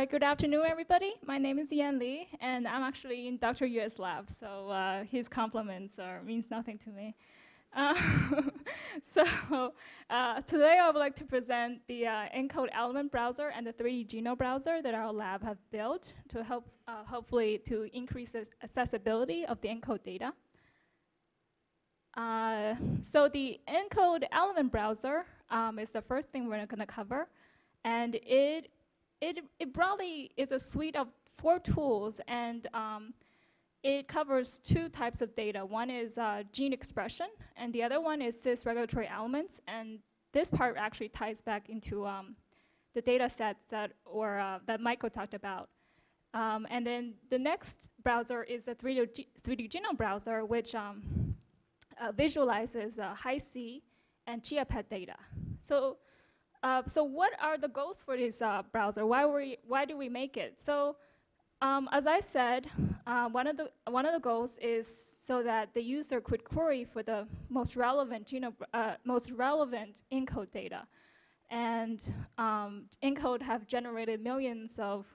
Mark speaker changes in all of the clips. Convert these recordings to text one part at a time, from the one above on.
Speaker 1: right, good afternoon, everybody. My name is Yan Li, and I'm actually in Dr. Yue's lab, so uh, his compliments are, means nothing to me. Uh, so uh, today I would like to present the uh, ENCODE element browser and the 3D Genome browser that our lab have built to help, uh, hopefully, to increase the accessibility of the ENCODE data. Uh, so the ENCODE element browser um, is the first thing we're going to cover, and it, it, it broadly is a suite of four tools, and um, it covers two types of data. One is uh, gene expression, and the other one is cis regulatory elements. And this part actually ties back into um, the data set that, or, uh, that Michael talked about. Um, and then the next browser is a 3D, 3D genome browser, which um, uh, visualizes uh, Hi-C and ChIA-PET data. So, uh, so what are the goals for this uh, browser? Why, we, why do we make it? So um, as I said, uh, one, of the, one of the goals is so that the user could query for the most relevant, genome, uh, most relevant ENCODE data. And um, ENCODE have generated millions of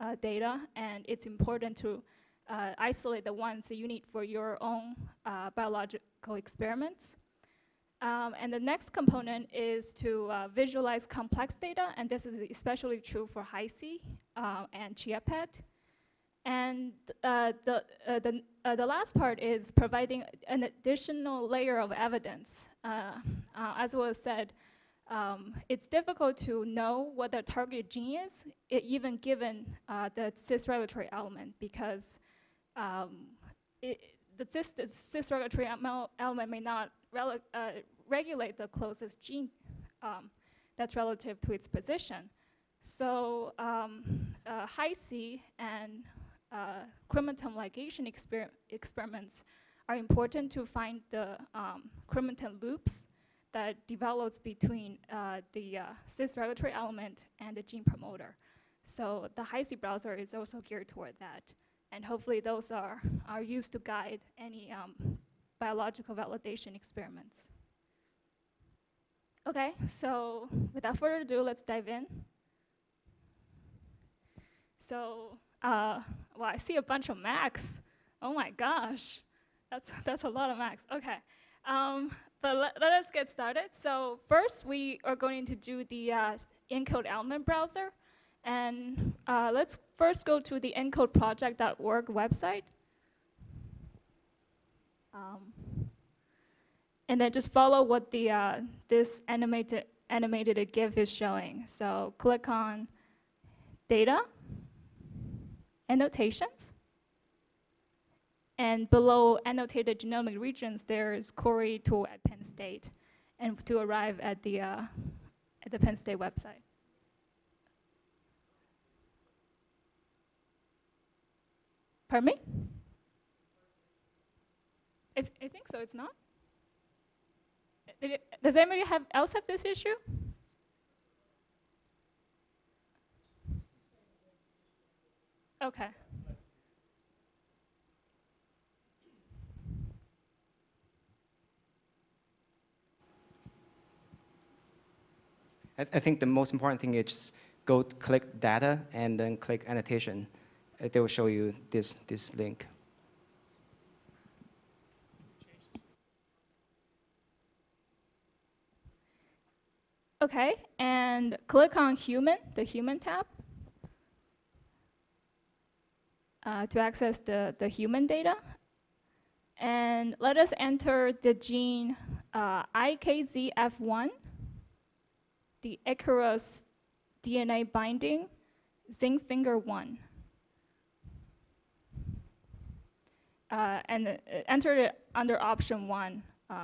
Speaker 1: uh, data, and it's important to uh, isolate the ones that you need for your own biological experiments. Um, and the next component is to uh, visualize complex data, and this is especially true for Hi-C uh, and ChIA-PET. And uh, the, uh, the, uh, the last part is providing an additional layer of evidence. Uh, as was said, um, it's difficult to know what the target gene is, even given the cis regulatory element, because um, it, the cis, cis regulatory element may not regulate the closest gene um, that's relative to its position. So um, Hi-C and uh, chromatin ligation exper experiments are important to find the um, chromatin loops that develops between uh, the uh, cis regulatory element and the gene promoter. So the Hi-C browser is also geared toward that. And hopefully those are, are used to guide any um, biological validation experiments. Okay, so without further ado, let's dive in. So uh, well, I see a bunch of Macs. Oh my gosh, that's, that's a lot of Macs. Okay, um, but let, let, us get started. So first, we are going to do the uh, ENCODE element browser. And uh, let's first go to the encodeproject.org website. Um, and then just follow what the uh, this animated animated GIF is showing. So click on data, annotations. And below annotated genomic regions, there's Cori tool at Penn State, and to arrive at the, uh, at the Penn State website. Pardon me? I, th I think so, it's not? It, does anybody have, else have this issue? Okay.
Speaker 2: I, I think the most important thing is just go click data and then click annotation. They will show you this, this link.
Speaker 1: Okay, and click on human, the human tab. uh, to access the, the human data. And let us enter the gene uh, IKZF1, the Ikaros DNA binding, zinc finger 1. Uh, and uh, enter it under option 1, uh,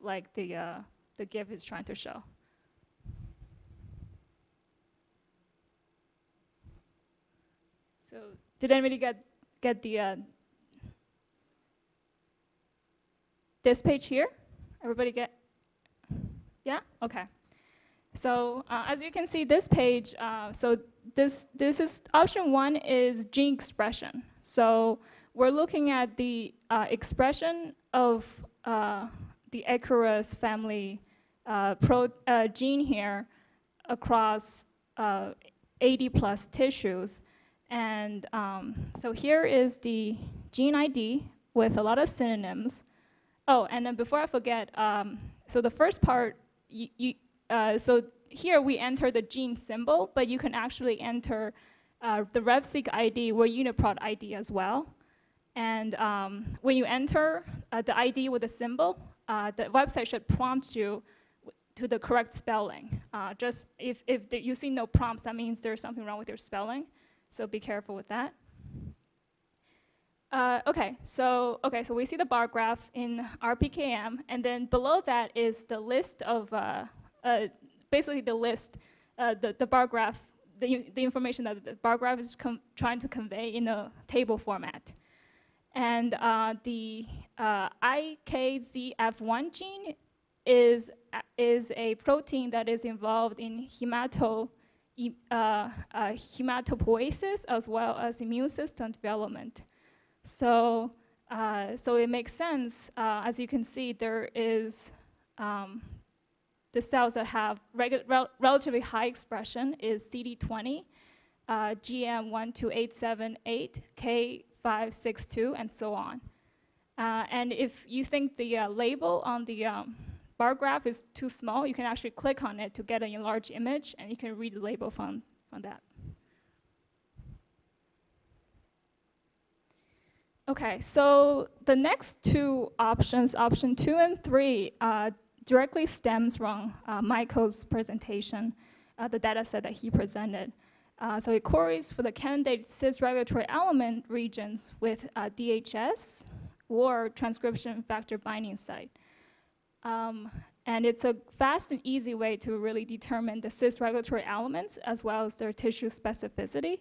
Speaker 1: like the, uh, the GIF is trying to show. So did anybody get, get the, uh, this page here? Everybody get, yeah? Okay. So uh, as you can see, this page, uh, so this, this is, option one is gene expression. So we're looking at the uh, expression of uh, the Ikaros family uh, pro, gene here across 80 plus tissues. And um, so here is the gene ID with a lot of synonyms. Oh, and then before I forget, um, so the first part, you, you, uh, so here we enter the gene symbol, but you can actually enter uh, the RefSeq ID or UniProt ID as well. And um, when you enter uh, the ID with the symbol, uh, the website should prompt you to the correct spelling. Uh, just if, if you see no prompts, that means there's something wrong with your spelling. So be careful with that. Uh, okay, so okay, so we see the bar graph in RPKM, and then below that is the list of uh, uh, basically the list, uh, the the bar graph, the the information that the bar graph is trying to convey in a table format, and uh, the uh, IKZF1 gene is is a protein that is involved in hemato hematopoiesis as well as immune system development. So, uh, so it makes sense. Uh, as you can see, there is um, the cells that have rel relatively high expression is CD20, uh, GM12878, K562, and so on. Uh, and if you think the uh, label on the um, bar graph is too small, you can actually click on it to get an enlarged image, and you can read the label from, from that. Okay, so the next two options, option two and three, uh, directly stems from uh, Michael's presentation, uh, the data set that he presented. Uh, so it queries for the candidate cis regulatory element regions with uh, DHS or transcription factor binding site. Um, and it's a fast and easy way to really determine the cis regulatory elements as well as their tissue specificity.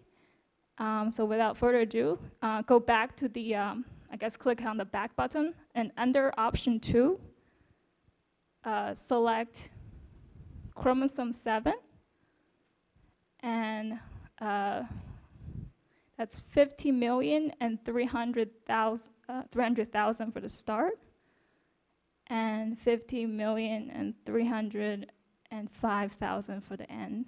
Speaker 1: Um, so without further ado, uh, go back to the, um, I guess click on the back button and under option two, uh, select chromosome seven and uh, that's 50 million and 300,000 uh, 300, for the start and 50 million and 305,000 for the end.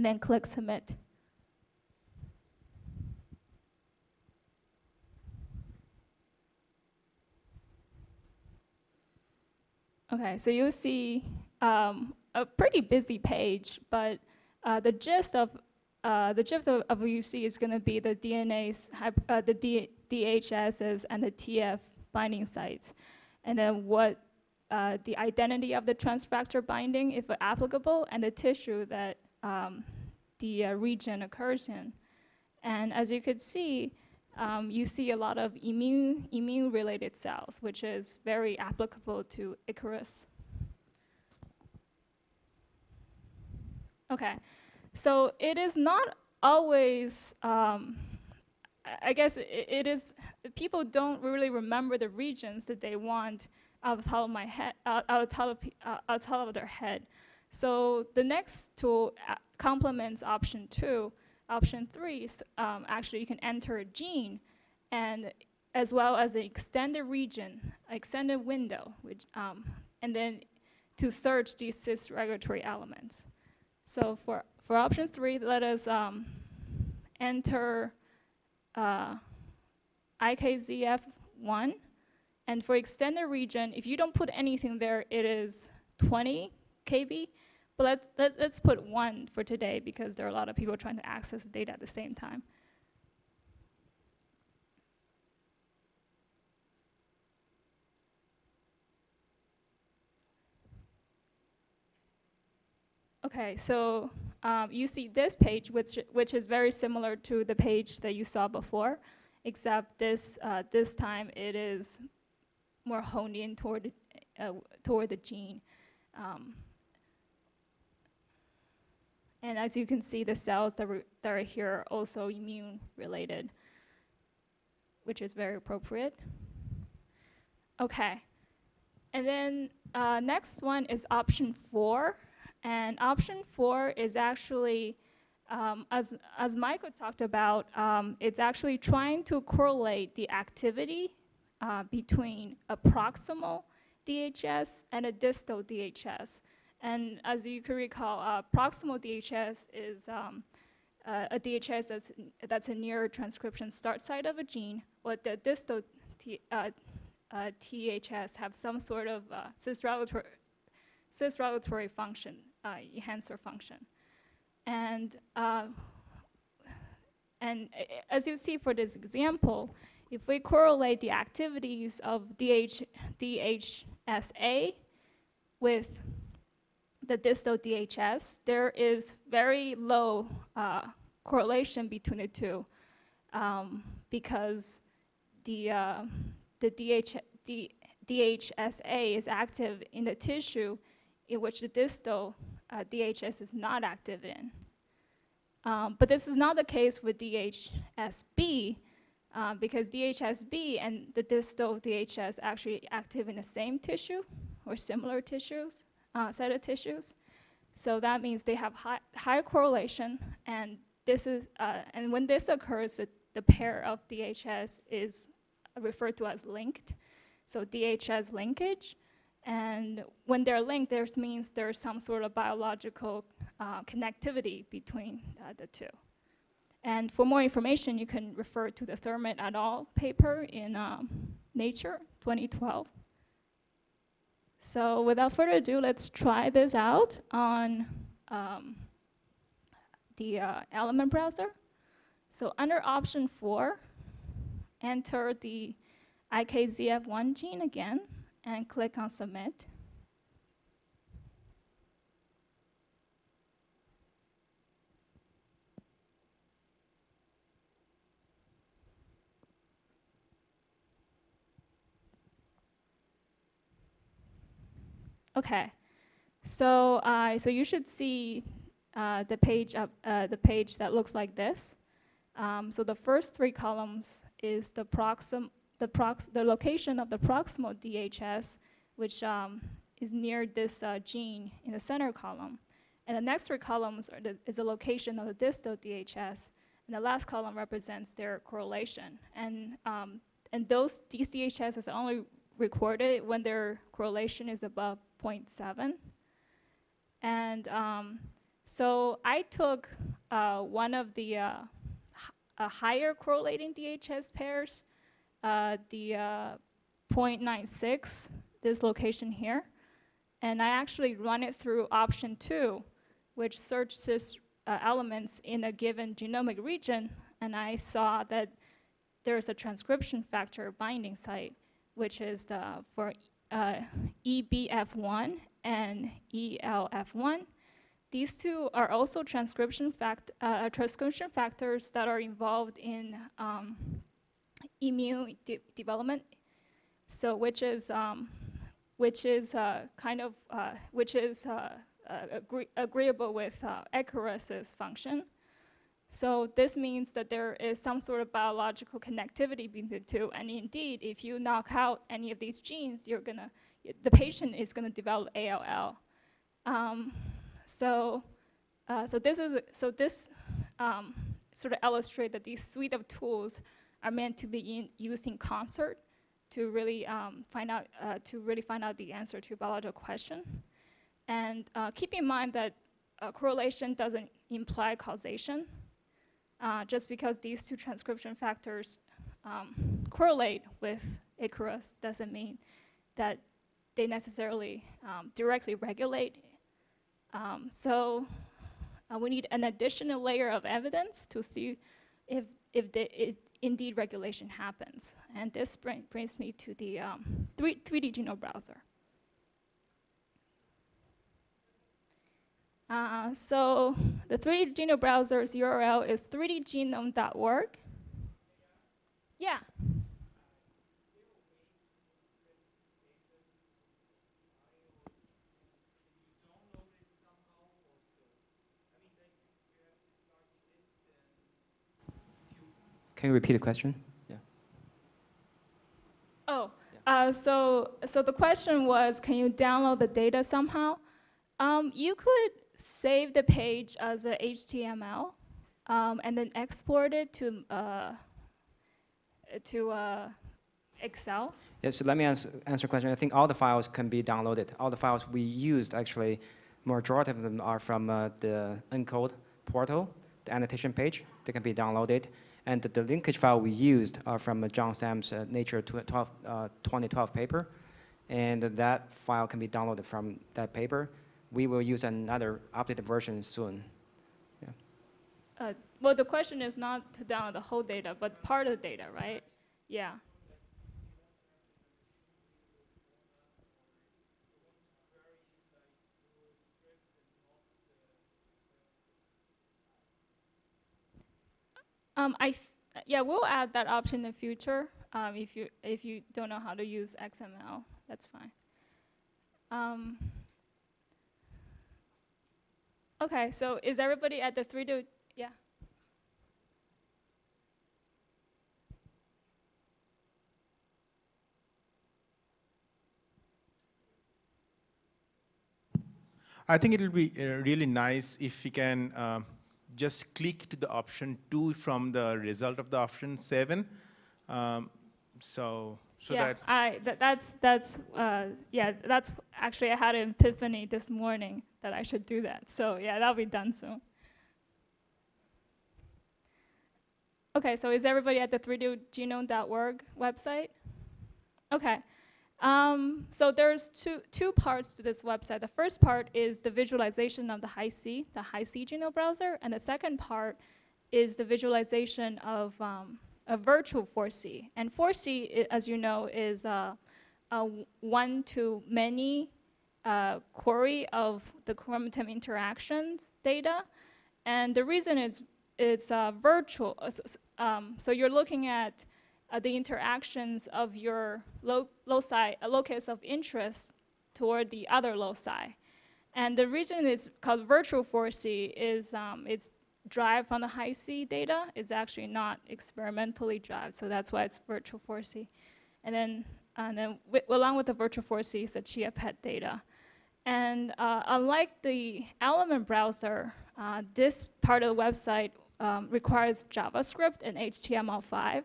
Speaker 1: and then click submit. Okay, so you'll see um, a pretty busy page, but uh, the gist of uh, the gist of, of, see is going to be the DNA's, uh, the D DHSs and the TF binding sites, and then what uh, the identity of the transfactor binding, if applicable, and the tissue that um, the uh, region occurs in. And as you could see, um, you see a lot of immune, immune-related cells, which is very applicable to Ikaros. Okay, so it is not always, um, I guess it, it is, people don't really remember the regions that they want out of top of my head, out, out, of, of, out top of their head. So the next tool uh, complements option two. Option three is um, actually you can enter a gene and as well as an extended region, extended window, which, um, and then to search these cis regulatory elements. So for, for option three, let us um, enter uh, IKZF1. And for extended region, if you don't put anything there, it is 20 KB. But let's, let, us let us put one for today because there are a lot of people trying to access the data at the same time. Okay, so um, you see this page, which, which is very similar to the page that you saw before, except this, uh, this time it is more honed in toward, uh, toward the gene. Um, and as you can see, the cells that, that are here are also immune related, which is very appropriate. Okay. And then uh, next one is option four. And option four is actually, um, as, as Michael talked about, um, it's actually trying to correlate the activity uh, between a proximal DHS and a distal DHS. And as you can recall, uh, proximal DHS is um, uh, a DHS that's, that's a near transcription start site of a gene, while the distal T, uh, uh, THS have some sort of uh, cis-regulatory, cis-regulatory function, uh, enhancer function. And, uh, and as you see for this example, if we correlate the activities of DH, DHSA with the distal DHS, there is very low uh, correlation between the two um, because the, uh, the DH, D, DHSA is active in the tissue in which the distal uh, DHS is not active in. Um, but this is not the case with DHSB uh, because DHSB and the distal DHS actually active in the same tissue or similar tissues, uh, set of tissues. So that means they have high, high correlation, and this is, uh, and when this occurs, the, the pair of DHS is referred to as linked. So DHS linkage, and when they're linked, this means there's some sort of biological uh, connectivity between uh, the two. And for more information, you can refer to the Thurman et al. paper in um, Nature 2012. So without further ado, let's try this out on um, the uh, Element browser. So under option four, enter the IKZF1 gene again and click on submit. Okay, so uh, so you should see uh, the page up uh, the page that looks like this. Um, so the first three columns is the proxim the the location of the proximal DHS, which um, is near this uh, gene in the center column, and the next three columns the, is the location of the distal DHS, and the last column represents their correlation. And um, and those DHS are only recorded when their correlation is above 0.7. And um, so I took uh, one of the uh, uh, higher correlating DHS pairs, uh, the uh, 0.96, this location here, and I actually run it through option two, which searches uh, elements in a given genomic region, and I saw that there's a transcription factor binding site, which is the, for uh, EBF1 and ELF1. These two are also transcription, fact, uh, transcription factors that are involved in um, immune de- development. So, which is um, which is uh, kind of uh, which is uh, uh, agree- agreeable with uh, function. So this means that there is some sort of biological connectivity between the two. And indeed, if you knock out any of these genes, you're gonna, the patient is gonna develop ALL. Um, so, uh, so this is, so this um, sort of illustrate that these suite of tools are meant to be used in concert to really um, find out, uh, to really find out the answer to your biological question. And uh, keep in mind that uh, correlation doesn't imply causation. Uh, just because these two transcription factors um, correlate with Ikaros doesn't mean that they necessarily um, directly regulate. Um, so uh, we need an additional layer of evidence to see if, if the, it, indeed regulation happens. And this bring, brings me to the um, 3, 3D genome browser. Uh, so the 3D genome browser's URL is 3dgenome.org. Yeah.
Speaker 2: Can you repeat the question? Yeah.
Speaker 1: Oh, uh, so so the question was, can you download the data somehow? Um, you could save the page as a HTML um, and then export it to uh, to uh, Excel.
Speaker 2: Yeah, so let me answer, answer a question. I think all the files can be downloaded. All the files we used actually majority of them are from uh, the ENCODE portal, the annotation page. They can be downloaded. And the linkage file we used are from uh, John Stam's uh, Nature 12, uh, 2012 paper. And that file can be downloaded from that paper. We will use another updated version soon.
Speaker 1: Uh, well, the question is not to download the whole data, but part of the data, right? Yeah. Um, I, yeah, we'll add that option in the future. Um, if you if you don't know how to use XML, that's fine. Um, okay, so is everybody at the three to yeah?
Speaker 3: I think it will be uh, really nice if we can um, just click to the option two from the result of the option seven. Um, so so
Speaker 1: yeah,
Speaker 3: that
Speaker 1: I that, that's that's uh, yeah that's actually I had an epiphany this morning that I should do that. So yeah, that'll be done soon. Okay, so is everybody at the 3dgenome.org website? Okay. Um, so there's two, two parts to this website. The first part is the visualization of the Hi-C, the Hi-C genome browser, and the second part is the visualization of um, a virtual 4C. And 4C, as you know, is uh, a one-to-many uh, query of the chromatin interactions data. And the reason is it's uh, virtual. Um, so you're looking at the interactions of your lo- loci, uh, locus of interest toward the other loci. And the reason it's called virtual 4C is um, it's derived from the Hi-C data. It's actually not experimentally derived, so that's why it's virtual 4C. And then, and then along with the virtual 4C is the ChIA-PET data. And uh, unlike the Element browser, uh, this part of the website um, requires JavaScript and HTML5.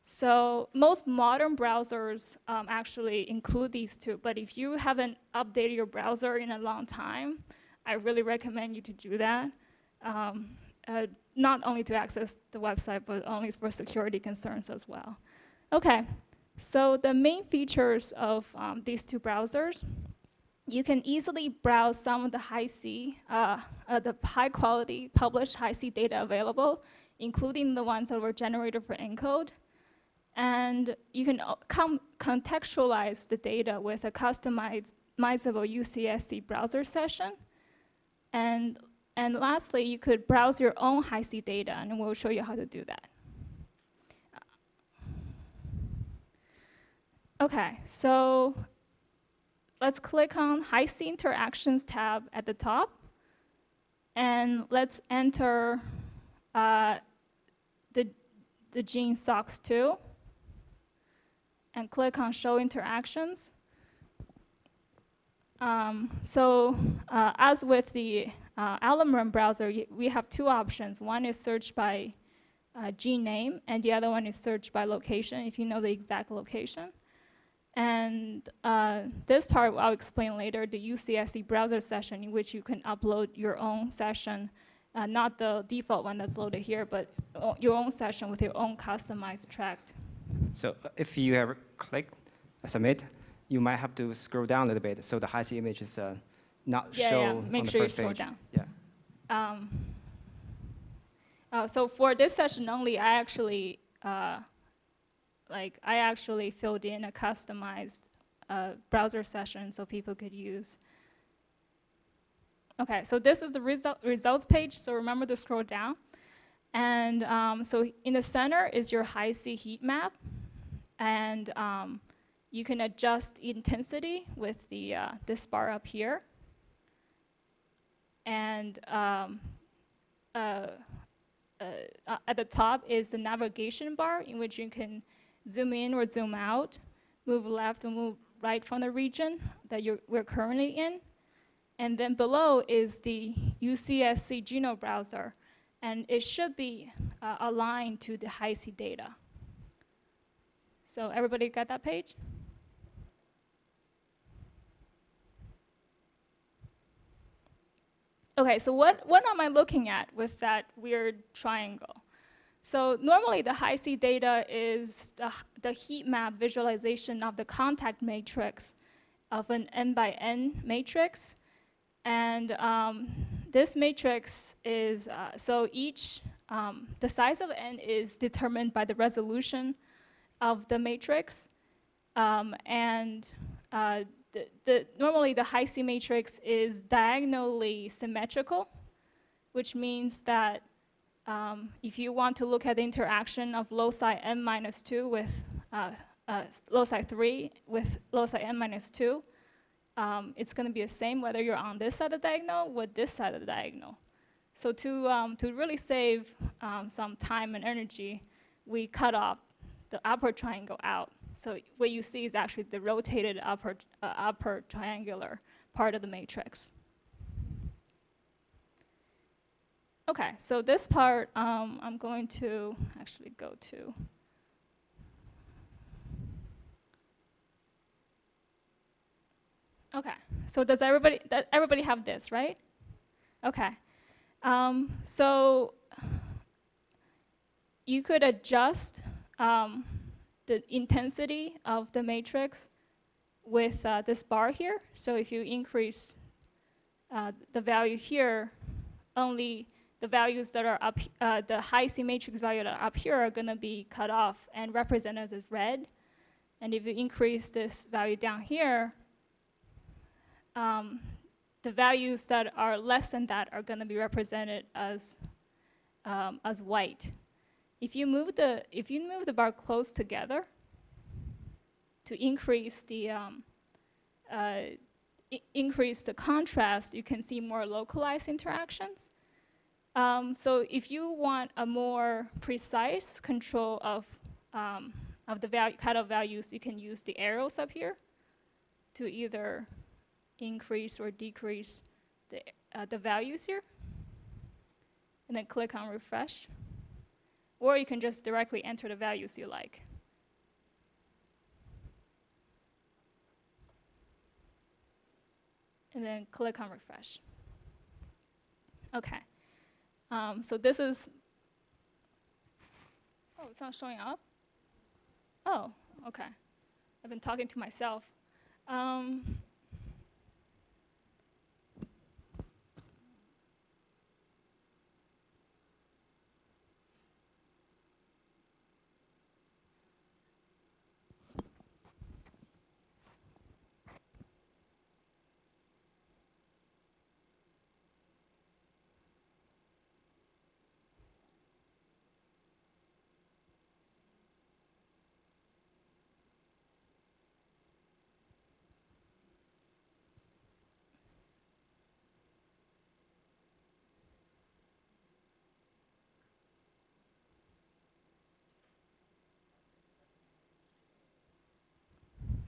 Speaker 1: So most modern browsers um, actually include these two, but if you haven't updated your browser in a long time, I really recommend you to do that. Um, uh, not only to access the website, but only for security concerns as well. Okay, so the main features of um, these two browsers, you can easily browse some of the Hi-C, uh, uh, the high quality published Hi-C data available, including the ones that were generated for ENCODE. And you can uh, contextualize the data with a customizable UCSC browser session. And, and lastly, you could browse your own Hi-C data, and we'll show you how to do that. Okay, so let's click on Hi-C Interactions tab at the top. And let's enter uh, the, the gene SOX2 and click on Show Interactions. Um, so uh, as with the uh, Element browser, we have two options. One is search by uh, gene name, and the other one is search by location, if you know the exact location. And uh, this part I'll explain later, the UCSC browser session in which you can upload your own session, uh, not the default one that's loaded here, but your own session with your own customized tract.
Speaker 2: So uh, if you have clicked submit, you might have to scroll down a little bit so the Hi-C image is uh, not
Speaker 1: Yeah,
Speaker 2: show
Speaker 1: yeah,
Speaker 2: on
Speaker 1: make
Speaker 2: the
Speaker 1: sure you scroll
Speaker 2: page.
Speaker 1: down.
Speaker 2: Yeah.
Speaker 1: Um, uh, so for this session only, I actually, uh, like, I actually filled in a customized uh, browser session so people could use. Okay, so this is the result, results page. So remember to scroll down. And um, so in the center is your Hi-C heat map. And um, you can adjust intensity with the, uh, this bar up here. And um, uh, uh, uh, at the top is the navigation bar in which you can zoom in or zoom out, move left or move right from the region that you're, we're currently in. And then below is the UCSC genome browser, and it should be uh, aligned to the Hi-C data. So everybody got that page? Okay, so what, what am I looking at with that weird triangle? So normally the Hi-C data is the, the heat map visualization of the contact matrix of an n by n matrix. And um, this matrix is, uh, so each, um, the size of n is determined by the resolution of the matrix. Um, and uh, the, the, normally the Hi-C matrix is diagonally symmetrical, which means that um, if you want to look at the interaction of loci n minus 2 with uh, uh, loci 3 with loci n minus 2, um, it's going to be the same whether you're on this side of the diagonal or this side of the diagonal. So to, um, to really save um, some time and energy, we cut off the upper triangle out. So what you see is actually the rotated upper, uh, upper triangular part of the matrix. Okay, so this part um, I'm going to actually go to. Okay, so does everybody, that everybody have this, right? Okay, um, so you could adjust um, the intensity of the matrix with uh, this bar here. So if you increase uh, the value here, only the values that are up, uh, the Hi-C matrix value that are up here are gonna be cut off and represented as red. And if you increase this value down here, um, the values that are less than that are gonna be represented as, um, as white. If you move the, if you move the bar close together to increase the, um, uh, increase the contrast, you can see more localized interactions. Um, so if you want a more precise control of, um, of the value, cutoff values, you can use the arrows up here to either increase or decrease the, uh, the values here. And then click on refresh. Or you can just directly enter the values you like. And then click on refresh. Okay. Um, so this is, oh, it's not showing up? Oh, okay. I've been talking to myself. Um,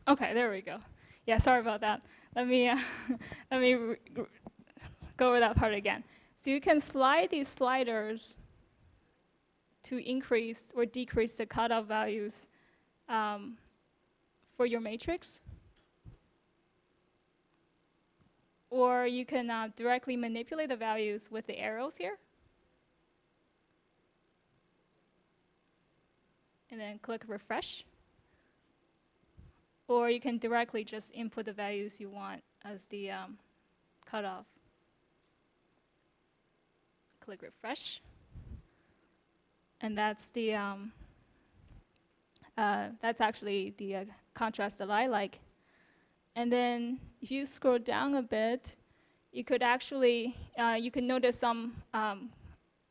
Speaker 1: Okay, there we go. Yeah, sorry about that. Let me, uh, let me go over that part again. So you can slide these sliders to increase or decrease the cutoff values um, for your matrix. Or you can uh, directly manipulate the values with the arrows here. And then click refresh. Or you can directly just input the values you want as the um, cutoff. Click refresh. And that's the, um, uh, that's actually the uh, contrast that I like. And then if you scroll down a bit, you could actually, uh, you can notice some, um,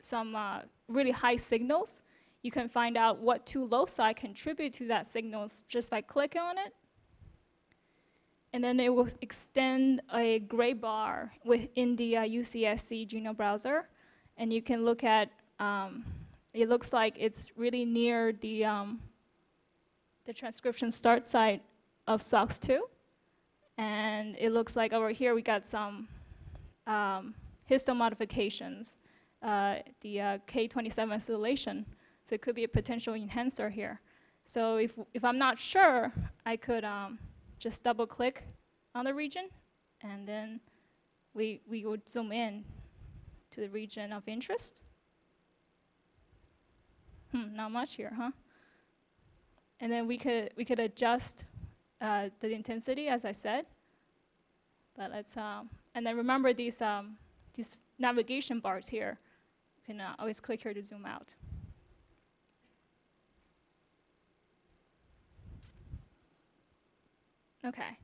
Speaker 1: some uh, really high signals. You can find out what two loci contribute to that signals just by clicking on it and then it will extend a gray bar within the uh, UCSC Geno browser, and you can look at. Um, it looks like it's really near the um, the transcription start site of SOX2, and it looks like over here we got some um, histone modifications, uh, the uh, K27 acetylation. So it could be a potential enhancer here. So if if I'm not sure, I could. Just double click on the region and then we, we would zoom in to the region of interest. Hmm, not much here, huh? And then we could, we could adjust uh, the intensity, as I said. But let's, um, and then remember these, um, these navigation bars here. You can uh, always click here to zoom out. Okay.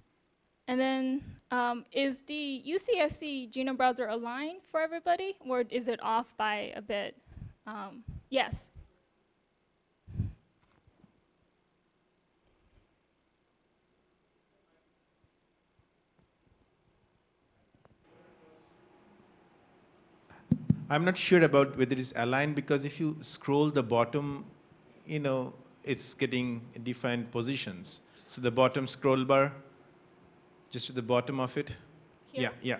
Speaker 1: And then, um, is the UCSC genome browser aligned for everybody, or is it off by a bit? Um, yes.
Speaker 3: I'm not sure about whether it's aligned because if you scroll the bottom, you know, it's getting defined positions. So the bottom scroll bar, just to the bottom of it.
Speaker 1: Here?
Speaker 3: Yeah, yeah.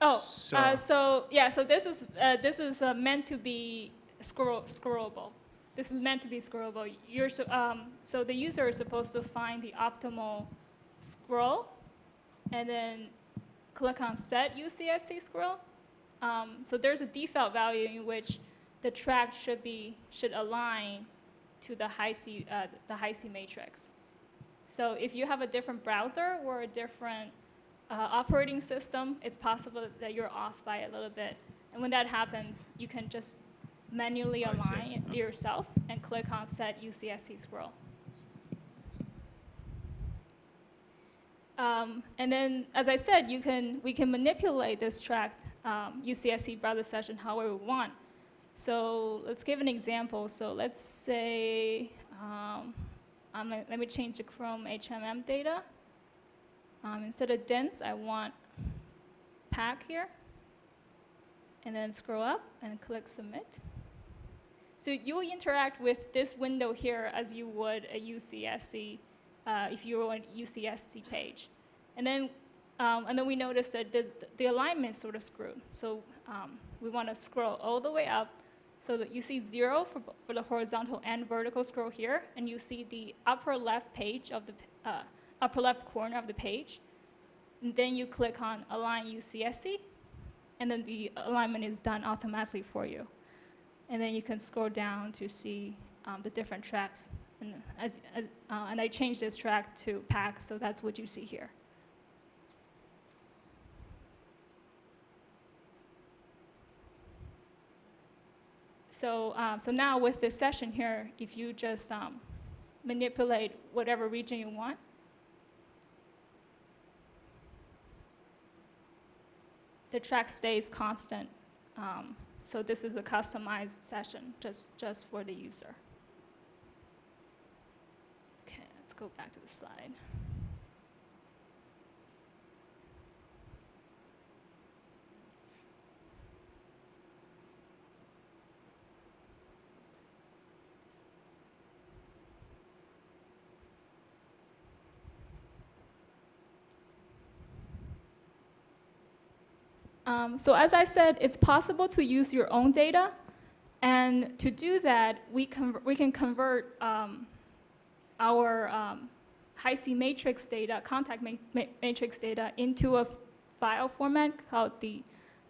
Speaker 1: Oh,
Speaker 3: So-
Speaker 1: uh, so yeah, so this is uh, this is uh, meant to be scroll scrollable. This is meant to be scrollable. You're so, um, so the user is supposed to find the optimal scroll, and then click on Set UCSC Scroll. Um, so there's a default value in which the track should be should align to the Hi-C uh, the Hi-C matrix. So if you have a different browser or a different uh, operating system, it's possible that you're off by a little bit. And when that happens, you can just manually
Speaker 3: I see, I
Speaker 1: align
Speaker 3: Okay.
Speaker 1: yourself and click on Set UCSC Scroll. Um, and then, as I said, you can, we can manipulate this track um, UCSC browser session however we want. So let's give an example. So let's say, um, let, me change the Chrome HMM data. Um, instead of dense, I want pack here. And then scroll up and click submit. So you'll interact with this window here as you would a UCSC, uh, if you were on a UCSC page. And then, um, and then we notice that the, the alignment sort of screwed. So um, we want to scroll all the way up so that you see zero for, for the horizontal and vertical scroll here, and you see the upper left page of the, uh, upper left corner of the page. And then you click on Align UCSC, and then the alignment is done automatically for you. And then you can scroll down to see um, the different tracks. And, as, as, uh, and I changed this track to pack, so that's what you see here. So, um, so now with this session here, if you just um, manipulate whatever region you want, the track stays constant. Um, so this is a customized session just, just for the user. Okay, let's go back to the slide. Um, so as I said, it's possible to use your own data, and to do that, we, we can convert um, our um, Hi-C matrix data, contact ma- ma- matrix data, into a file format called the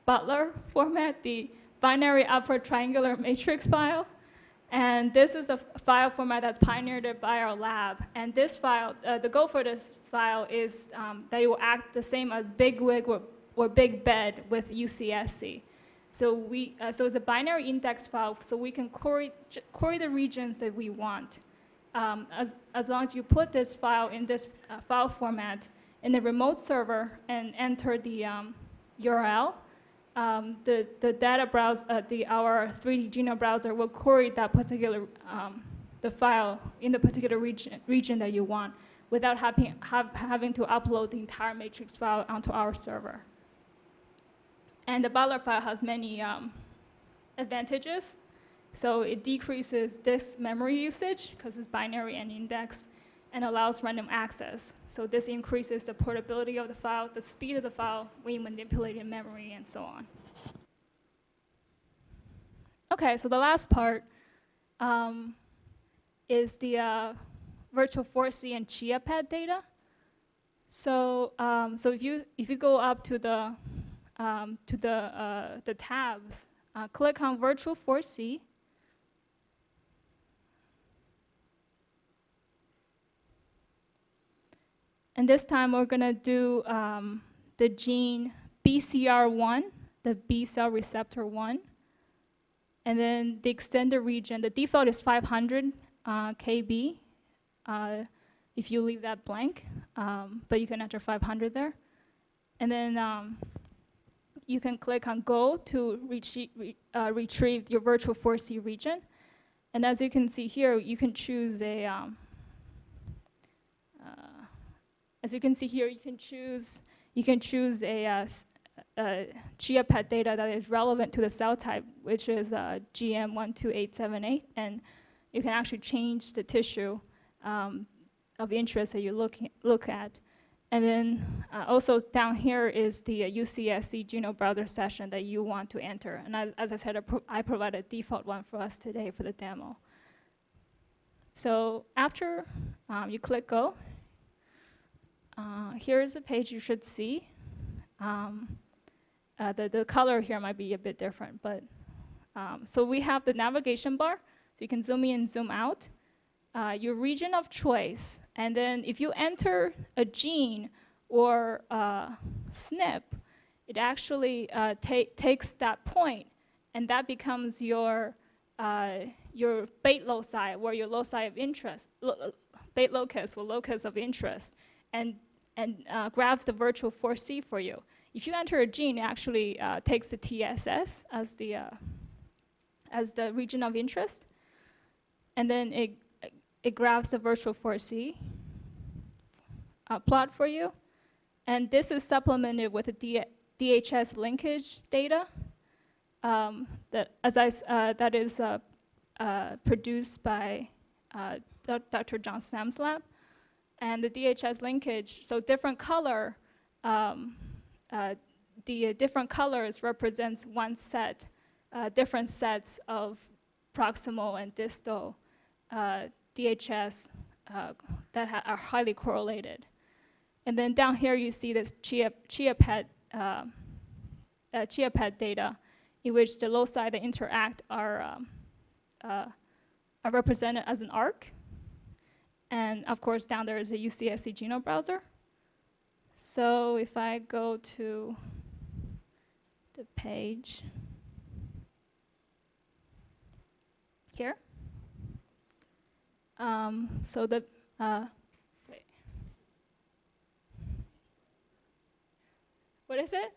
Speaker 1: BUTLR format, the binary upper triangular matrix file. And this is a file format that's pioneered by our lab. And this file, uh, the goal for this file is um, that it will act the same as BigWig or, or Big Bed with UCSC. So we, uh, so it's a binary index file, so we can query, query the regions that we want. Um, as, as long as you put this file in this uh, file format in the remote server and enter the um, URL, um, the, the data browse, uh, the, our 3D genome browser will query that particular, um, the file in the particular region, region that you want without having, have, having to upload the entire matrix file onto our server. And the BUTLR file has many um, advantages. So it decreases disk memory usage because it's binary and indexed and allows random access. So this increases the portability of the file, the speed of the file when you manipulate in memory and so on. Okay, so the last part um, is the uh, virtual 4C and ChIA-PET data. So, um, so if you if you go up to the um, to the, uh, the tabs, uh, click on Virtual 4C. And this time we're gonna do um, the gene BCR1, the B cell receptor 1. And then the extended region, the default is 500 uh, KB. Uh, if you leave that blank, um, but you can enter 500 there. And then um, you can click on Go to re- uh, retrieve your virtual 4C region. And as you can see here, you can choose a, um, uh, as you can see here, you can choose, you can choose a, uh, s- uh, ChIA-PET data that is relevant to the cell type, which is uh, GM12878, and you can actually change the tissue um, of interest that you look, look at. And then uh, also down here is the uh, UCSC Genome Browser session that you want to enter. And as, as I said, I, pro- I provide a default one for us today for the demo. So after um, you click go, uh, here is the page you should see. Um, uh, the, the color here might be a bit different, but um, so we have the navigation bar, so you can zoom in and zoom out. Uh, your region of choice, and then if you enter a gene or uh, SNP, it actually uh, ta- takes that point, and that becomes your uh, your bait loci, or your loci of interest, lo- bait locus or locus of interest, and and uh, grabs the virtual 4C for you. If you enter a gene, it actually uh, takes the TSS as the uh, as the region of interest, and then it it grabs the virtual 4C uh, plot for you, and this is supplemented with the DHS linkage data um, that as I uh, that is uh, uh, produced by uh, Dr. John Stam's lab, and the DHS linkage. So different color. Um, uh, the different colors represents one set, different sets of proximal and distal DHS uh, that ha- are highly correlated. And then down here you see this chia, ChIA-PET, uh, uh, ChIA-PET data in which the loci that interact are, um, uh, are represented as an arc. And of course down there is a UCSC genome browser. So if I go to the page here, um, so the uh, what is it?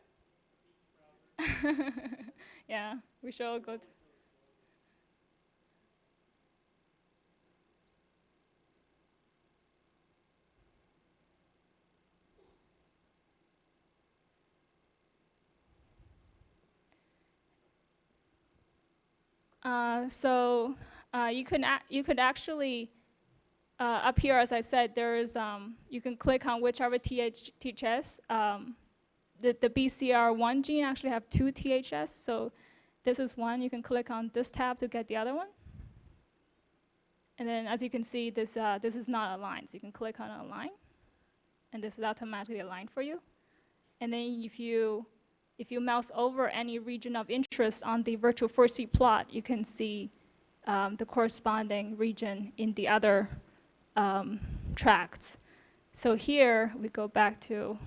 Speaker 1: yeah, we should all go to. Uh, so uh, you can you could actually uh, up here, as I said, there is um, you can click on whichever TH- TSS. Um, the, the BCR1 gene actually have two TSS, so this is one. You can click on this tab to get the other one. And then, as you can see, this uh, this is not aligned. So you can click on align, and this is automatically aligned for you. And then if you if you mouse over any region of interest on the virtual 4C plot, you can see um, the corresponding region in the other um, tracts. So here we go back to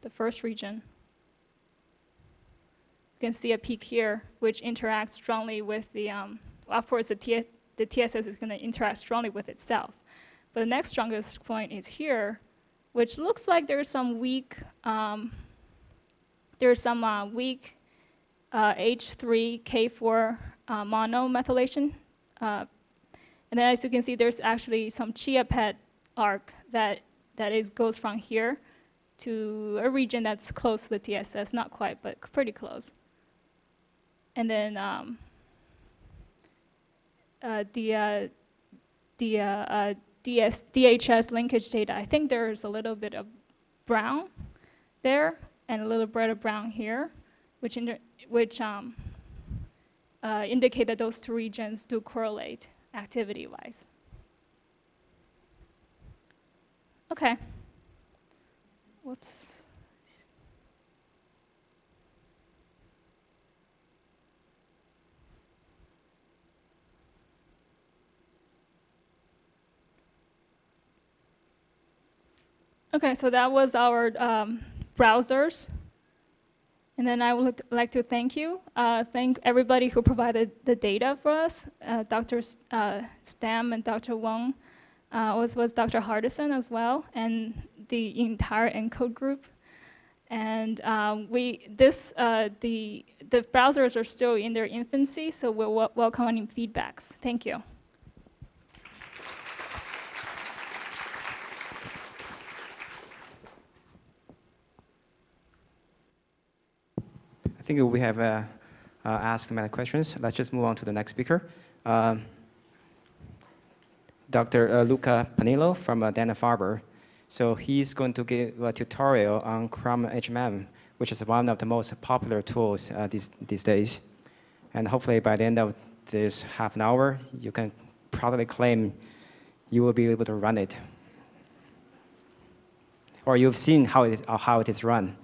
Speaker 1: the first region. You can see a peak here, which interacts strongly with the, um, of course, the, T- the TSS is going to interact strongly with itself. But the next strongest point is here, which looks like there's some weak, um, there's some uh, weak uh, H3K4 uh, monomethylation uh, and then as you can see, there's actually some ChIA-PET arc that, that is, goes from here to a region that's close to the TSS, not quite, but pretty close. And then um, uh, the, uh, the uh, uh, DS, DHS linkage data, I think there's a little bit of brown there and a little bit of brown here, which, which um, uh, indicate that those two regions do correlate activity-wise. Okay. Whoops. Okay, so that was our um, browsers. And then I would like to thank you, uh, thank everybody who provided the data for us, uh, Dr. S- uh, Stam and Dr. Wong, uh, as was Dr. Hardison as well, and the entire ENCODE group. And um, we, this, uh, the, the browsers are still in their infancy, so we're wel- welcoming feedbacks. Thank you.
Speaker 2: Think we have uh, uh, asked many questions. Let's just move on to the next speaker. Um, Dr. Uh, Luca Pinello from uh, Dana-Farber. So he's going to give a tutorial on Chrome HMM, which is one of the most popular tools these, these days. And hopefully by the end of this half an hour, you can proudly claim you will be able to run it. Or you've seen how it is, how it is run.